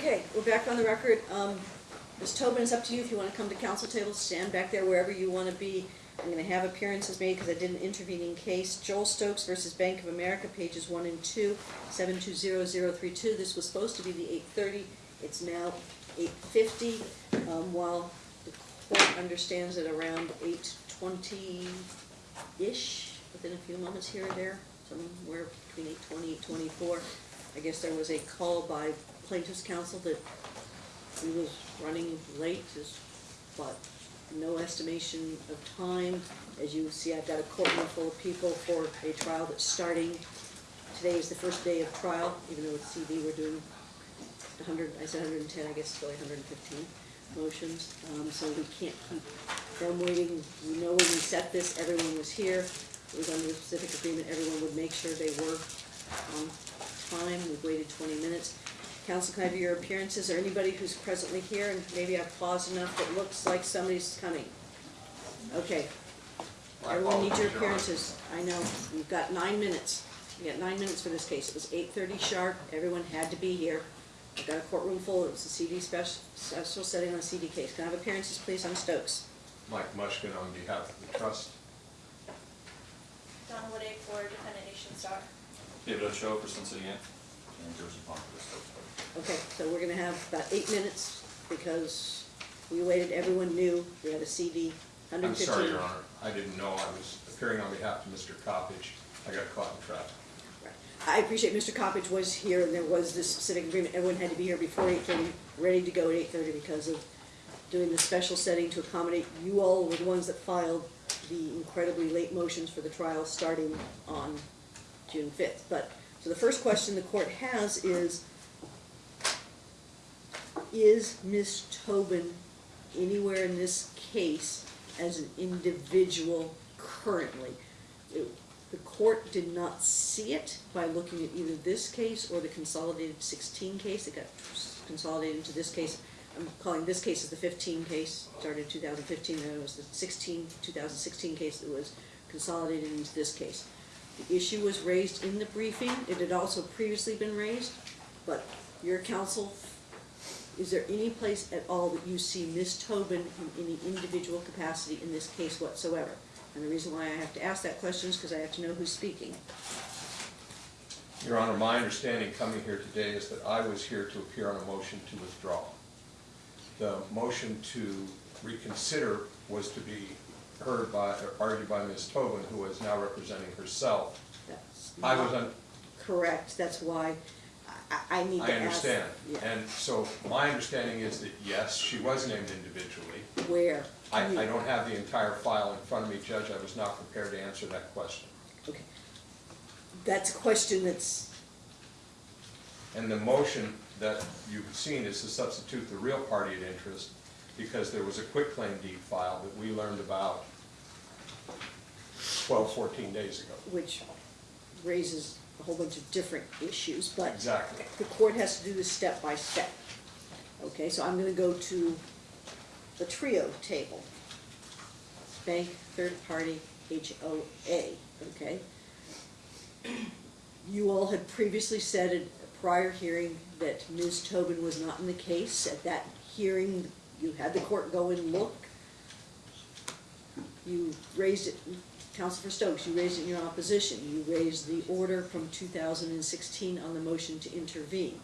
Okay, we're back on the record. Um, Ms. Tobin, it's up to you if you wanna come to counsel table, stand back there wherever you wanna be. I'm gonna have appearances made because I did an intervening case. Joel Stokes versus Bank of America, pages one and two, seven two zero zero three two. This was supposed to be the eight thirty, it's now eight fifty. Um, while the court understands that around eight twenty-ish, within a few moments here or there, somewhere between eight twenty, eight twenty-four, I guess there was a call by plaintiff's counsel that he was running late, but no estimation of time. As you see, I've got a courtroom full of people for a trial that's starting. Today is the first day of trial, even though with CD we're doing hundred, I said hundred and ten, I guess it's really hundred and fifteen motions. Um, so we can't keep them waiting. We know when we set this, everyone was here. It was under a specific agreement, everyone would make sure they were on time. We've waited twenty minutes. Counsel, can I have your appearances, or anybody who's presently here, and maybe I've paused enough that looks like somebody's coming? Okay. I Everyone needs your apologize, Your Honor. appearances. I know, you've got nine minutes. You got nine minutes for this case. It was eight thirty sharp, everyone had to be here. I've got a courtroom full, it was a CD special, special setting on a CD case. Can I have appearances, please, on Stokes? Mike Mushkin on behalf of the trust. Donna Woodake for Defendant Nationstar. David Ochoa for Sun City Anthem. And Joseph Bond for the Stokes Party. Okay, so we're gonna have about eight minutes, because we waited, everyone knew, we had a CD, I'm sorry, Your Honor, I didn't know I was appearing on behalf of Mr. Coppage. I got caught in traffic. I appreciate Mr. Coppage was here, and there was this specific agreement, everyone had to be here before eight thirty, ready to go at eight thirty because of doing the special setting to accommodate, you all were the ones that filed the incredibly late motions for the trial starting on June fifth. But, so the first question the court has is, is Ms. Tobin anywhere in this case as an individual currently? It- The court did not see it by looking at either this case or the consolidated sixteen case, it got consolidated into this case. I'm calling this case as the fifteen case, started in two thousand fifteen, then it was the 16 2016 case that was consolidated into this case. The issue was raised in the briefing, it had also previously been raised, but your counsel, is there any place at all that you see Ms. Tobin in any individual capacity in this case whatsoever? And the reason why I have to ask that question is because I have to know who's speaking. Your Honor, my understanding coming here today is that I was here to appear on a motion to withdraw. The motion to reconsider was to be heard by, or argued by Ms. Tobin, who is now representing herself. That's I was not on, Correct, that's why I, I I need to ask. I understand. Yeah. And so my understanding is that, yes, she was named individually. Where? I, Can you- I don't have the entire file in front of me, Judge. I was not prepared to answer that question. Okay. That's a question that's, And the motion that you've seen is to substitute the real party at interest because there was a quitclaim deed filed that we learned about 12, 14 days ago. which raises a whole bunch of different issues, but Exactly. the court has to do this step by step. Okay, so I'm gonna go to the trio table. Bank, third party, HOA, okay? You all had previously said at a prior hearing that Ms. Tobin was not in the case. At that hearing, you had the court go and look. You raised it, Counselor Stokes, you raised it in your opposition. You raised the order from two thousand and sixteen on the motion to intervene.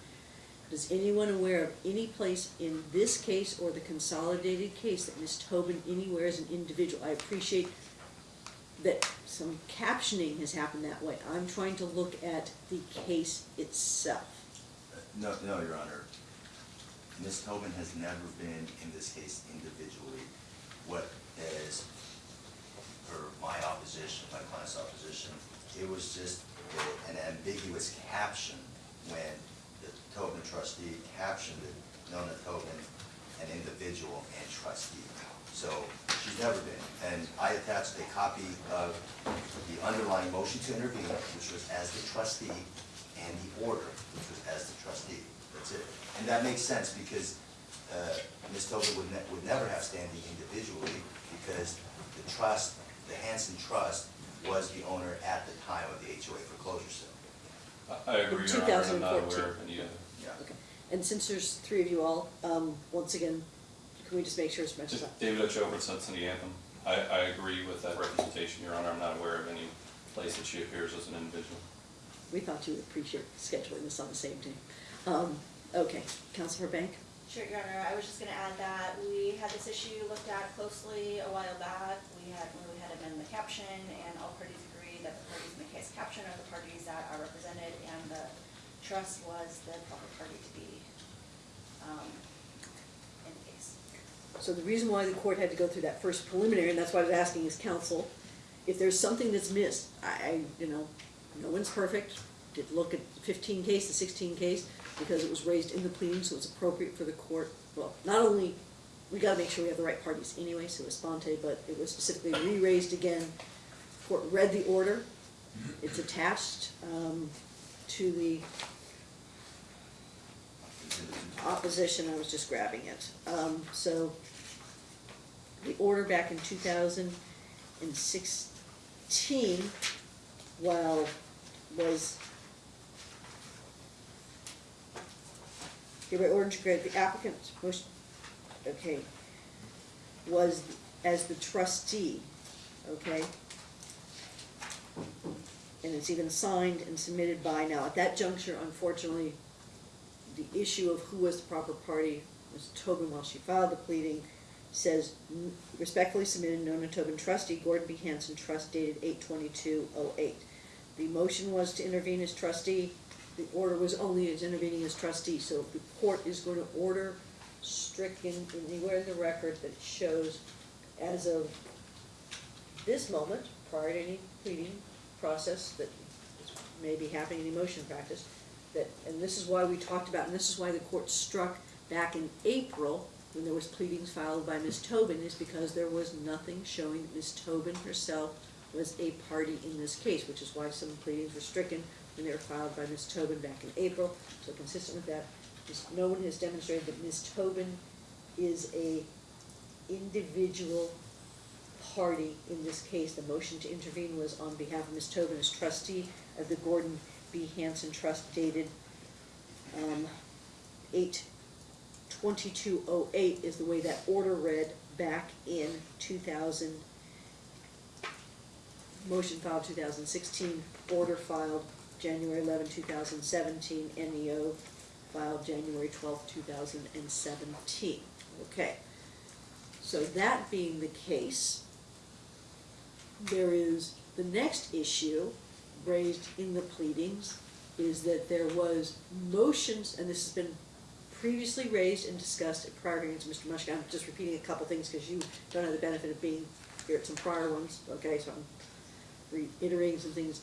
Is anyone aware of any place in this case or the consolidated case that Ms. Tobin anywhere as an individual? I appreciate that some captioning has happened that way. I'm trying to look at the case itself. No, no, Your Honor. Ms. Tobin has never been in this case individually. What is, for my opposition, my client's opposition, it was just an ambiguous caption when the Tobin trustee captioned it, Nona Tobin, an individual and trustee. So she's never been. And I attached a copy of the underlying motion to intervene, which was as the trustee, and the order, which was as the trustee. That's it. And that makes sense because uh, Ms. Tobin would ne- would never have standing individually because the trust, the Hansen Trust was the owner at the time of the HOA foreclosure sale. I- I agree, Your Honor, I'm not 2014. aware of any, uh, Yeah. Okay. And since there's three of you all, um, once again, can we just make sure it's mentioned? Just David Ochoa from Sun City Anthem. I, I agree with that representation, Your Honor. I'm not aware of any place that she appears as an individual. We thought you would appreciate scheduling this on the same day. Um, okay, Counselor Bank? Sure, Your Honor, I was just gonna add that we had this issue looked at closely a while back. We had, when we the caption, and all parties agreed that the parties in the case caption are the parties that are represented, and the trust was the proper party to be, um, in the case. So the reason why the court had to go through that first preliminary, and that's why I was asking is counsel, if there's something that's missed, I, I, you know, no one's perfect, did look at the fifteen case, the sixteen case, because it was raised in the pleading, so it's appropriate for the court, well, not only, we gotta make sure we have the right parties anyway, so it's sponte, but it was specifically re-raised again. Court read the order, it's attached, um, to the opposition, I was just grabbing it. Um, so, the order back in two thousand and sixteen, while was hereby ordered to grant the applicant's motion, okay, was as the trustee, okay? And it's even signed and submitted by, now, at that juncture, unfortunately, the issue of who was the proper party, Ms. Tobin, while she filed the pleading, says respectfully submitted, Nona Tobin trustee, Gordon B. Hansen, trust dated eight twenty-two oh eight. The motion was to intervene as trustee, the order was only as intervening as trustee, so if the court is going to order stricken anywhere in the record that shows as of this moment, prior to any pleading process that may be happening in motion practice, that, and this is why we talked about, and this is why the court struck back in April, when there was pleadings filed by Ms. Tobin, is because there was nothing showing that Ms. Tobin herself was a party in this case, which is why some pleadings were stricken when they were filed by Ms. Tobin back in April. So consistent with that, just no one has demonstrated that Ms. Tobin is a individual party in this case. The motion to intervene was on behalf of Ms. Tobin as trustee of the Gordon B. Hansen Trust dated, um, eight twenty-two oh eight is the way that order read back in two thousand. Motion filed two thousand sixteen, order filed January 11, 2017, NEO filed January twelfth, two thousand and seventeen. Okay. So that being the case, there is, the next issue raised in the pleadings is that there was motions, and this has been previously raised and discussed at prior hearings, Mr. Mushkin, I'm just repeating a couple things because you don't have the benefit of being here at some prior ones, okay, so I'm reiterating some things.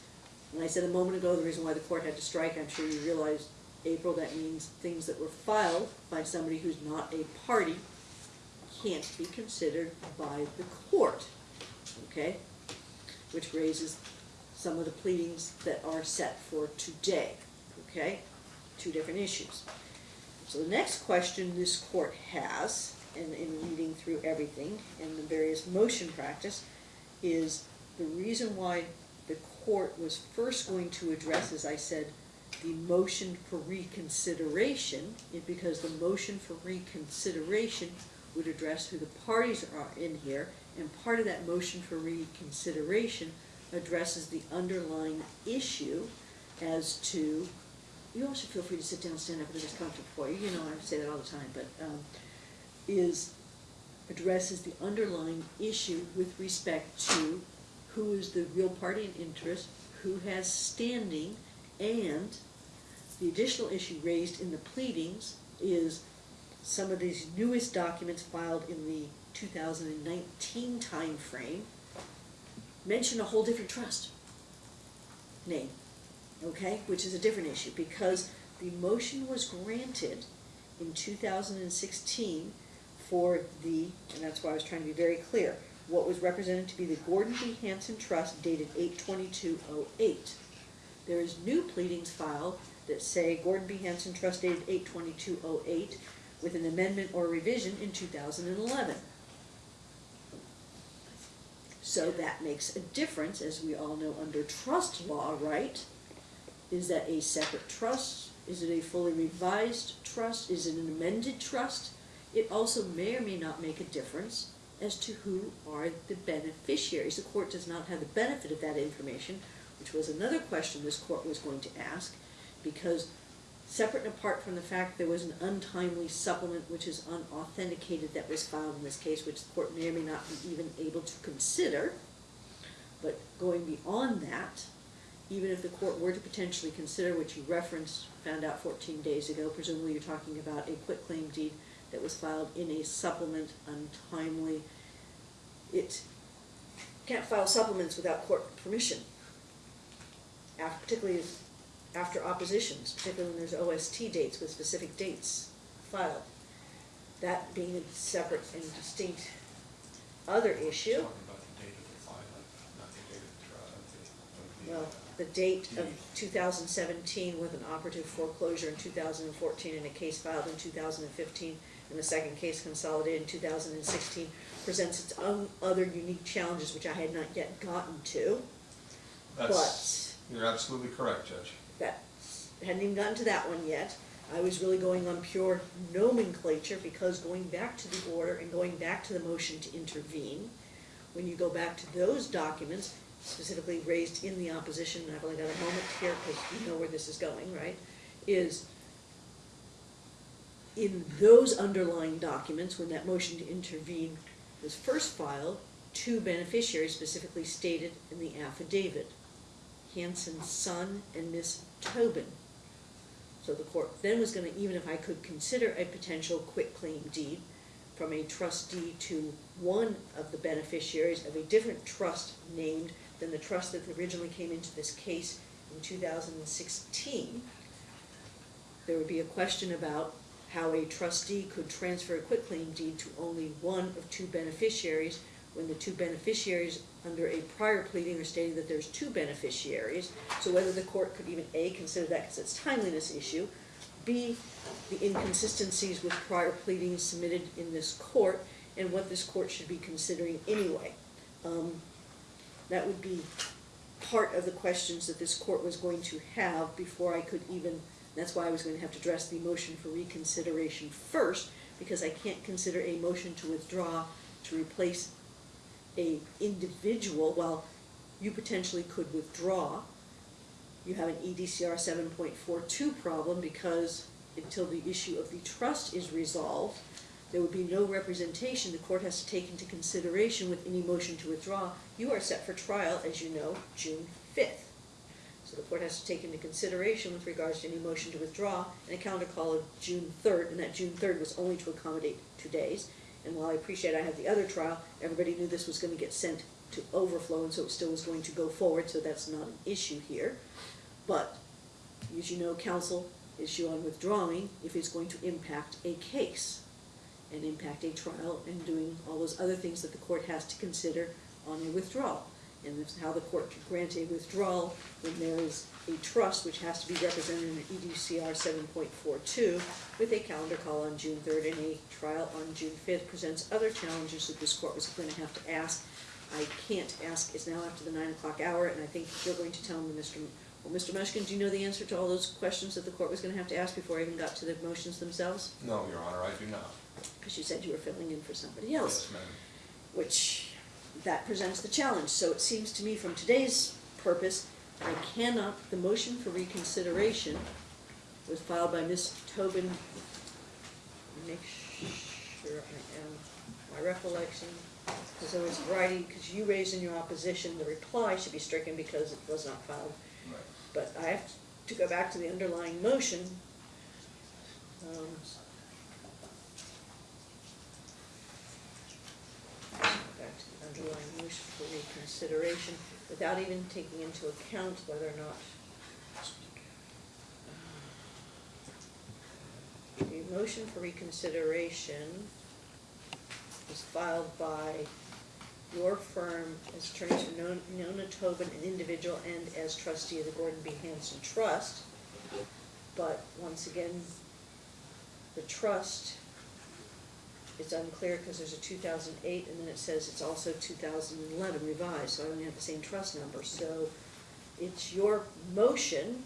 And I said a moment ago, the reason why the court had to strike, I'm sure you realized, April, that means things that were filed by somebody who's not a party can't be considered by the court, okay? Which raises some of the pleadings that are set for today, okay? Two different issues. So the next question this court has, and in reading through everything and the various motion practice, is the reason why the court was first going to address, as I said, the motion for reconsideration, because the motion for reconsideration would address who the parties are in here, and part of that motion for reconsideration addresses the underlying issue as to, you also feel free to sit down, stand up, whatever's comfortable for you, you know, I say that all the time, but, um, is, addresses the underlying issue with respect to who is the real party in interest, who has standing, and the additional issue raised in the pleadings is some of these newest documents filed in the two thousand and nineteen timeframe mention a whole different trust name, okay, which is a different issue, because the motion was granted in two thousand and sixteen for the, and that's why I was trying to be very clear, what was represented to be the Gordon B. Hansen Trust dated eight twenty-two oh eight. There is new pleadings filed that say Gordon B. Hansen Trust dated eight twenty-two oh eight with an amendment or revision in two thousand and eleven. So that makes a difference, as we all know under trust law, right? Is that a separate trust Is it a fully revised trust? Is it an amended trust? It also may or may not make a difference as to who are the beneficiaries. The court does not have the benefit of that information, which was another question this court was going to ask, because separate and apart from the fact there was an untimely supplement which is unauthenticated that was filed in this case, which the court may or may not be even able to consider, but going beyond that, even if the court were to potentially consider what you referenced, found out fourteen days ago, presumably you're talking about a quitclaim deed that was filed in a supplement untimely. It can't file supplements without court permission. Particularly if- after oppositions, particularly when there's OST dates with specific dates filed. That being a separate and distinct other issue. Talking about the date of the filing, not the date of the trial, of the- of the, Well, the date of two thousand seventeen with an operative foreclosure in two thousand and fourteen and a case filed in two thousand and fifteen, and the second case consolidated in two thousand and sixteen, presents its own other unique challenges, which I had not yet gotten to. That's, you're absolutely correct, Judge. That, hadn't even gotten to that one yet. I was really going on pure nomenclature, because going back to the order and going back to the motion to intervene, when you go back to those documents, specifically raised in the opposition, I've only got a moment here, because you know where this is going, right? Is in those underlying documents, when that motion to intervene was first filed, two beneficiaries specifically stated in the affidavit. Hansen's son and Miss Tobin. So the court then was gonna, even if I could consider a potential quitclaim deed from a trustee to one of the beneficiaries of a different trust named than the trust that originally came into this case in two thousand and sixteen, there would be a question about how a trustee could transfer a quitclaim deed to only one of two beneficiaries when the two beneficiaries under a prior pleading are stating that there's two beneficiaries. So whether the court could even A, consider that because it's timeliness issue, B, the inconsistencies with prior pleadings submitted in this court, and what this court should be considering anyway. Um, that would be part of the questions that this court was going to have before I could even, that's why I was going to have to address the motion for reconsideration first, because I can't consider a motion to withdraw to replace a individual, well, you potentially could withdraw, you have an EDCR seven point four two problem, because until the issue of the trust is resolved, there would be no representation the court has to take into consideration with any motion to withdraw. You are set for trial, as you know, June fifth. So the court has to take into consideration with regards to any motion to withdraw, and a calendar call of June third, and that June third was only to accommodate two days. And while I appreciate I had the other trial, everybody knew this was gonna get sent to overflow, and so it still was going to go forward, so that's not an issue here. But, as you know, counsel issue on withdrawing if it's going to impact a case and impact a trial and doing all those other things that the court has to consider on a withdrawal. And that's how the court can grant a withdrawal when there is a trust which has to be represented in EDCR seven point four two with a calendar call on June third and a trial on June fifth presents other challenges that this court was gonna have to ask. I can't ask, it's now after the nine o'clock hour, and I think you're going to tell me, Mr. Well, Mr. Mushkin, do you know the answer to all those questions that the court was gonna have to ask before I even got to the motions themselves? No, Your Honor, I do not. Because you said you were filling in for somebody else Yes, ma'am. which that presents the challenge. So it seems to me from today's purpose, I cannot, the motion for reconsideration was filed by Ms. Tobin. Make sure I am, my recollection, because there was variety, because you raised in your opposition, the reply should be stricken because it was not filed. Right. But I have to go back to the underlying motion. Um, back to the underlying motion for reconsideration, without even taking into account whether or not um, the motion for reconsideration was filed by your firm as attorneys for Non- Nona Tobin, an individual, and as trustee of the Gordon B. Hansen Trust. But once again, the trust, it's unclear because there's a two thousand eight and then it says it's also two thousand and eleven revised, so I only have the same trust number. So it's your motion,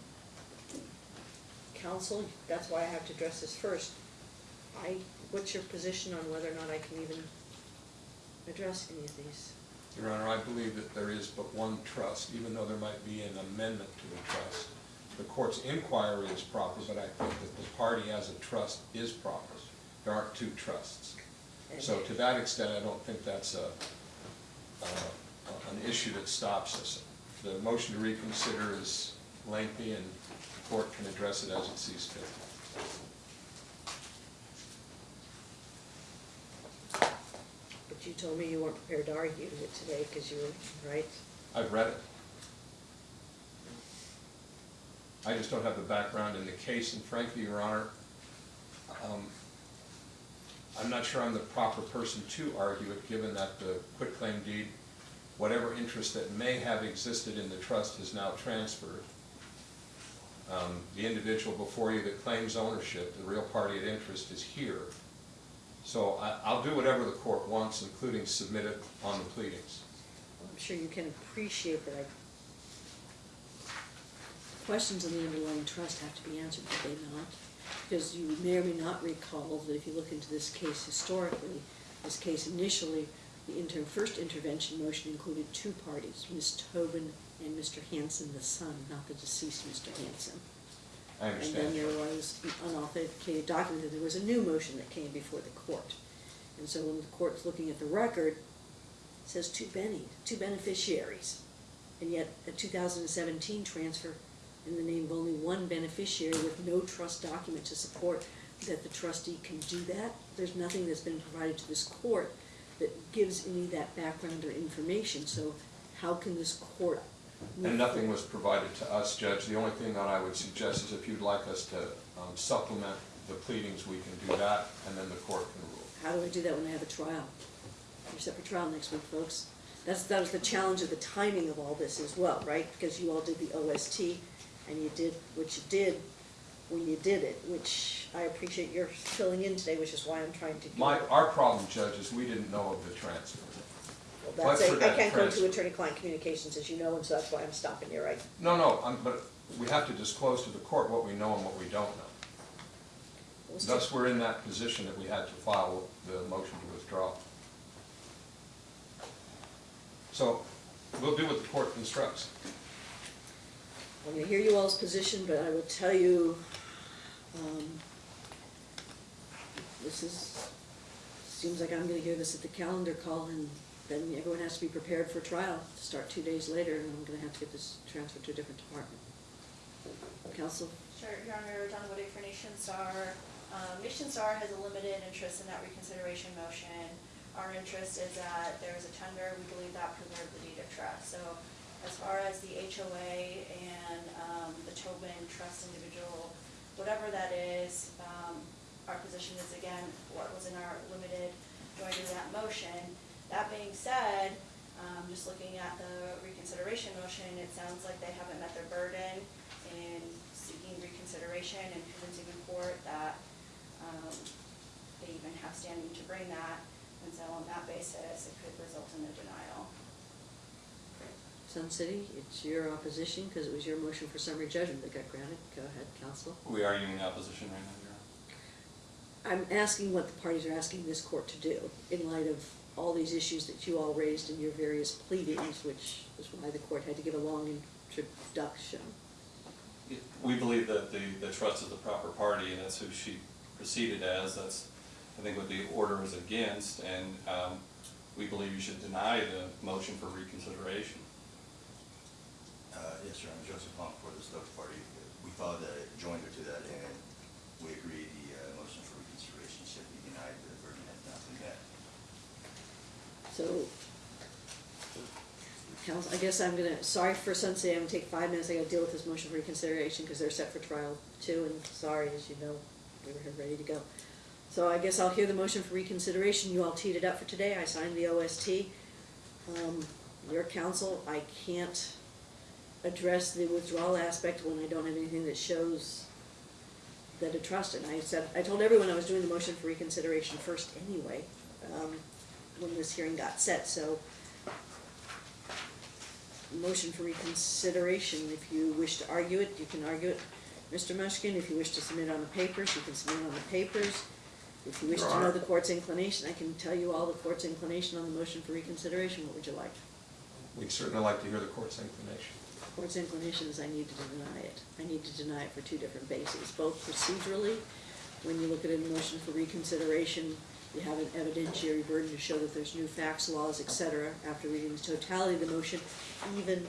counsel, that's why I have to address this first. I, what's your position on whether or not I can even address any of these? Your Honor, I believe that there is but one trust, even though there might be an amendment to the trust. The court's inquiry is proper, but I think that the party as a trust is proper. There aren't two trusts. So to that extent, I don't think that's a, uh, an issue that stops us. The motion to reconsider is lengthy, and the court can address it as it sees fit. But you told me you weren't prepared to argue it today, because you were, right? I've read it. I just don't have the background in the case, and frankly, Your Honor, um, I'm not sure I'm the proper person to argue it, given that the quitclaim deed, whatever interest that may have existed in the trust is now transferred. Um, The individual before you that claims ownership, the real party of interest, is here. So I, I'll do whatever the court wants, including submit it on the pleadings. I'm sure you can appreciate that I, questions in the underlying trust have to be answered, do they not? Because you may or may not recall that if you look into this case historically, this case initially, the inter, first intervention motion included two parties, Ms. Tobin and Mr. Hansen, the son, not the deceased Mr. Hansen. I understand. And then there was an unauthenticated document, that there was a new motion that came before the court. And so when the court's looking at the record, it says two Benny, two beneficiaries. And yet, a two thousand and seventeen transfer in the name of only one beneficiary with no trust document to support that the trustee can do that. There's nothing that's been provided to this court that gives any of that background or information, so how can this court? And nothing was provided to us, Judge. The only thing that I would suggest is if you'd like us to um, supplement the pleadings, we can do that, and then the court can rule. How do I do that when I have a trial? Set for trial next week, folks. That's, that was the challenge of the timing of all this as well, right? Because you all did the OST, and you did what you did when you did it, which I appreciate your filling in today, which is why I'm trying to. My, it. our problem, Judge, is we didn't know of the transfer. Well, but That's, for a- I that can't go transfer- to attorney-client communications, as you know, and so that's why I'm stopping you, right? No, no, um, but we have to disclose to the court what we know and what we don't know. Let's Thus, we're in that position that we had to file the motion to withdraw. So, we'll do what the court instructs. I'm gonna hear you all's position, but I will tell you, um, this is, seems like I'm gonna hear this at the calendar call, and then everyone has to be prepared for trial, to start two days later, and I'm gonna have to get this transferred to a different department. Counsel? Sure, Your Honor, Donna Woody for Nationstar. Um, Nationstar has a limited interest in that reconsideration motion. Our interest is that there is a tender, we believe that preserved the deed of trust. So as far as the HOA and, um, the Tobin Trust individual, whatever that is, um, our position is again, what was in our limited joining that motion. That being said, um, just looking at the reconsideration motion, it sounds like they haven't met their burden in seeking reconsideration and convincing the court that, um, they even have standing to bring that. And so on that basis, it could result in a denial. Sun City, it's your opposition, because it was your motion for summary judgment that got granted. Go ahead, counsel. We are in opposition right now, Your Honor. I'm asking what the parties are asking this court to do in light of all these issues that you all raised in your various pleadings, which is why the court had to give a long introduction. We believe that the, the trust is the proper party, and that's who she proceeded as, that's, I think what the order is against, and, um, we believe you should deny the motion for reconsideration. Uh, yes, sir, I'm Joseph Plum for the Stokes Party. We filed a joinder to that, and we agreed the uh, motion for reconsideration should be denied, the burden has not been met. So, I guess I'm gonna, sorry for Sun City, I'm gonna take five minutes, I gotta deal with this motion for reconsideration, because they're set for trial too, and sorry, as you know, we were ready to go. So I guess I'll hear the motion for reconsideration, you all teed it up for today, I signed the OST. Um, your counsel, I can't address the withdrawal aspect when I don't have anything that shows that a trust, and I said, I told everyone I was doing the motion for reconsideration first anyway, um, when this hearing got set, so motion for reconsideration, if you wish to argue it, you can argue it. Mr. Mushkin, if you wish to submit on the papers, you can submit on the papers. If you wish Your to know Honor. the court's inclination, I can tell you all the court's inclination on the motion for reconsideration, what would you like? We'd certainly like to hear the court's inclination. Court's inclination is I need to deny it. I need to deny it for two different bases, both procedurally, when you look at a motion for reconsideration, you have an evidentiary burden to show that there's new facts, laws, et cetera, after reading the totality of the motion, even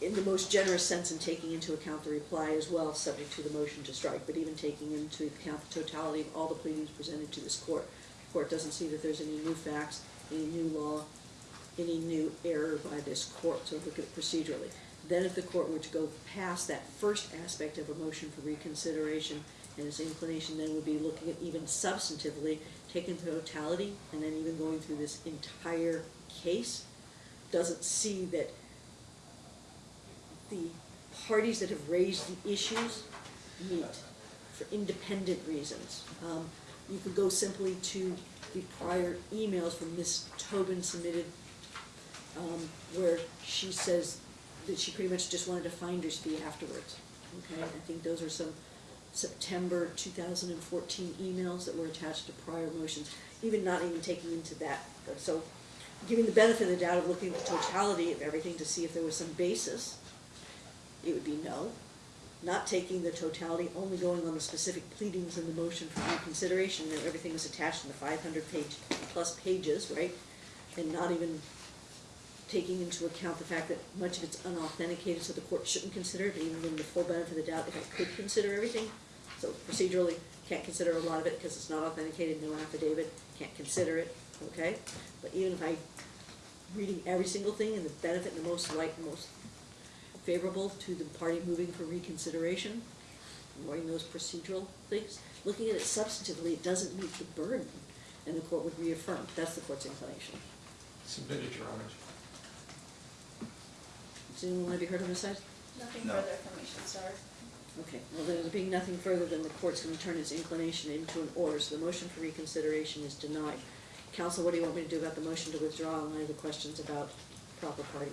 in the most generous sense in taking into account the reply as well, subject to the motion to strike, but even taking into account the totality of all the pleadings presented to this court. The court doesn't see that there's any new facts, any new law, any new error by this court, so look at it procedurally. Then if the court were to go past that first aspect of a motion for reconsideration, and its inclination then would be looking at even substantively, taking the totality, and then even going through this entire case, doesn't see that the parties that have raised the issues meet for independent reasons. Um, you could go simply to the prior emails from Ms. Tobin submitted, um, where she says that she pretty much just wanted a finder's fee afterwards. Okay, I think those are some September two thousand and fourteen emails that were attached to prior motions, even not even taking into that. So, giving the benefit of the doubt of looking at the totality of everything to see if there was some basis, it would be no. Not taking the totality, only going on the specific pleadings in the motion for reconsideration, and everything was attached in the five hundred page, plus pages, right? And not even taking into account the fact that much of it's unauthenticated, so the court shouldn't consider it, even in the full benefit of the doubt if it could consider everything. So procedurally, can't consider a lot of it because it's not authenticated, no affidavit, can't consider it, okay? But even if I, reading every single thing and the benefit and the most light, most favorable to the party moving for reconsideration, ignoring those procedural things, looking at it substantively, it doesn't meet the burden, and the court would reaffirm, that's the court's inclination. Submitted, Your Honor. Does anyone want to be heard on this side? Nothing No. further information, sir. Okay, well, there being nothing further, then the court's gonna turn its inclination into an order, so the motion for reconsideration is denied. Counsel, what do you want me to do about the motion to withdraw and I have the questions about proper party?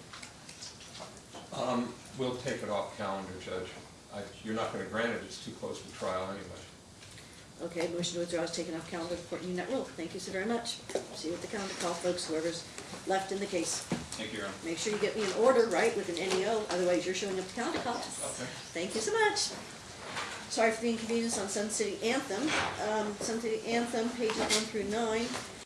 Um, we'll take it off calendar, Judge. I, you're not gonna grant it, it's too close to trial anyway. Okay, motion to withdraw is taken off calendar, the court need not rule, thank you so very much. See you at the calendar call, folks, whoever's left in the case. Thank you, Your Honor. Make sure you get me an order, right, with an NEO, otherwise you're showing up to calendar call. Okay. Thank you so much. Sorry for the inconvenience on Sun City Anthem. Um, Sun City Anthem, pages one through nine.